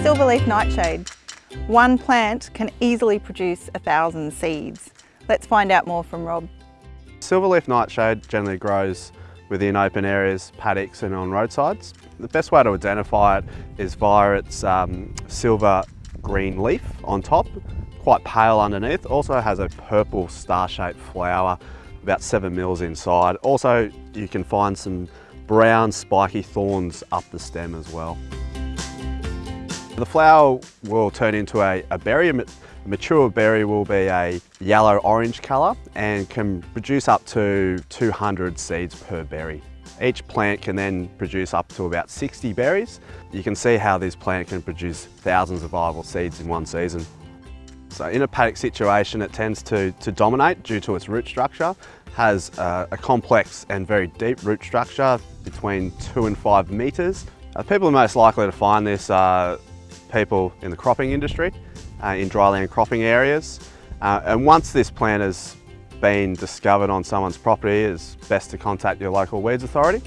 silverleaf nightshade. One plant can easily produce a thousand seeds. Let's find out more from Rob. Silverleaf nightshade generally grows within open areas, paddocks and on roadsides. The best way to identify it is via its um, silver green leaf on top, quite pale underneath. Also has a purple star-shaped flower, about seven mils inside. Also, you can find some brown spiky thorns up the stem as well. The flower will turn into a, a berry. A mature berry will be a yellow-orange colour and can produce up to 200 seeds per berry. Each plant can then produce up to about 60 berries. You can see how this plant can produce thousands of viable seeds in one season. So in a paddock situation, it tends to, to dominate due to its root structure, has a, a complex and very deep root structure between two and five metres. Uh, people are most likely to find this are people in the cropping industry, uh, in dryland cropping areas. Uh, and once this plant has been discovered on someone's property, it's best to contact your local weeds authority.